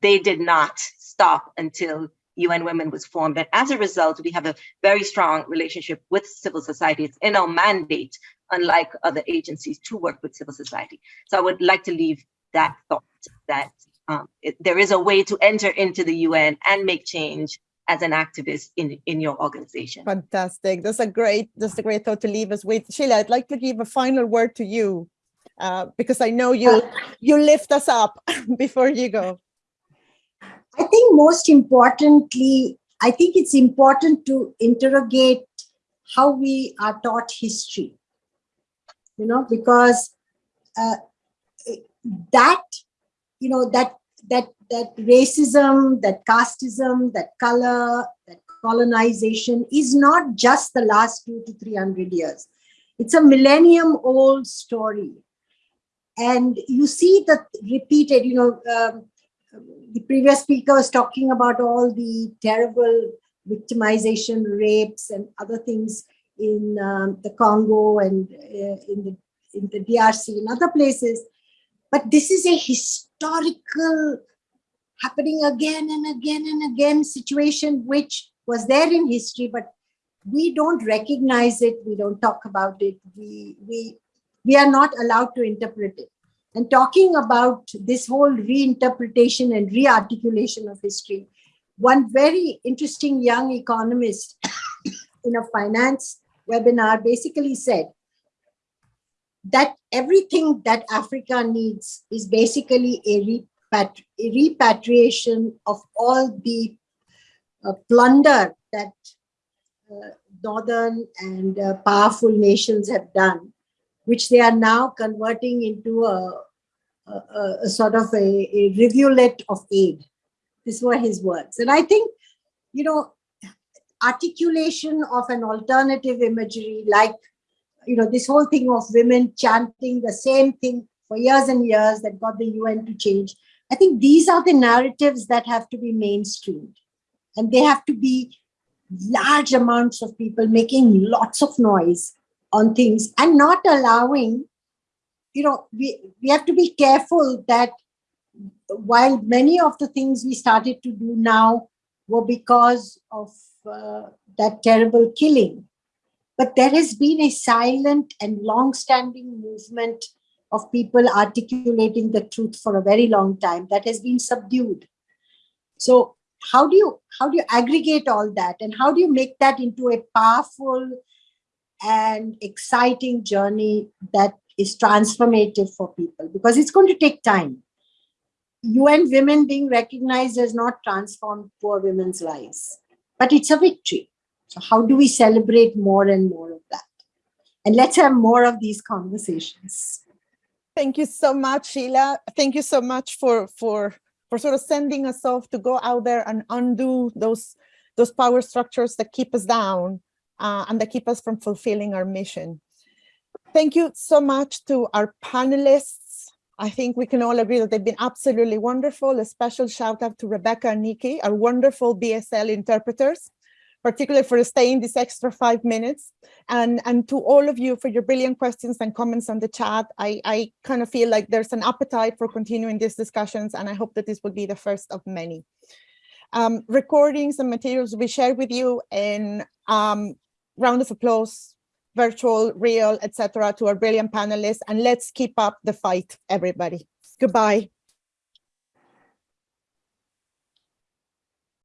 they did not stop until UN Women was formed. And as a result, we have a very strong relationship with civil society. It's in our mandate, unlike other agencies, to work with civil society. So I would like to leave that thought that um, it, there is a way to enter into the UN and make change as an activist in, in your organization. Fantastic. That's a great, that's a great thought to leave us with. Sheela, I'd like to give a final word to you uh, because I know you, you lift us up before you go. I think most importantly, I think it's important to interrogate how we are taught history, you know, because uh, that, you know, that that that racism, that casteism, that color, that colonization is not just the last two to three hundred years. It's a millennium old story. And you see that repeated, you know, um, the previous speaker was talking about all the terrible victimization, rapes and other things in um, the Congo and uh, in the in the DRC and other places. But this is a historical happening again and again and again situation which was there in history, but we don't recognize it, we don't talk about it, we, we, we are not allowed to interpret it. And talking about this whole reinterpretation and rearticulation of history, one very interesting young economist in a finance webinar basically said that everything that Africa needs is basically a, repatri a repatriation of all the uh, plunder that uh, northern and uh, powerful nations have done, which they are now converting into a, a, a sort of a, a rivulet of aid. These were his words. And I think, you know, articulation of an alternative imagery like, you know, this whole thing of women chanting the same thing for years and years that got the UN to change. I think these are the narratives that have to be mainstreamed. And they have to be large amounts of people making lots of noise on things and not allowing, you know, we, we have to be careful that while many of the things we started to do now were because of uh, that terrible killing, but there has been a silent and long-standing movement of people articulating the truth for a very long time that has been subdued. So how do you how do you aggregate all that and how do you make that into a powerful and exciting journey that is transformative for people because it's going to take time UN women being recognized has not transformed poor women's lives, but it's a victory. So how do we celebrate more and more of that? And let's have more of these conversations. Thank you so much, Sheela. Thank you so much for, for, for sort of sending us off to go out there and undo those, those power structures that keep us down uh, and that keep us from fulfilling our mission. Thank you so much to our panelists, I think we can all agree that they've been absolutely wonderful. A special shout out to Rebecca and Nikki, our wonderful BSL interpreters, particularly for staying this extra five minutes. And, and to all of you for your brilliant questions and comments on the chat. I, I kind of feel like there's an appetite for continuing these discussions, and I hope that this will be the first of many. Um, recordings and materials will be shared with you in um, round of applause virtual, real, etc. to our brilliant panelists. And let's keep up the fight, everybody. Goodbye.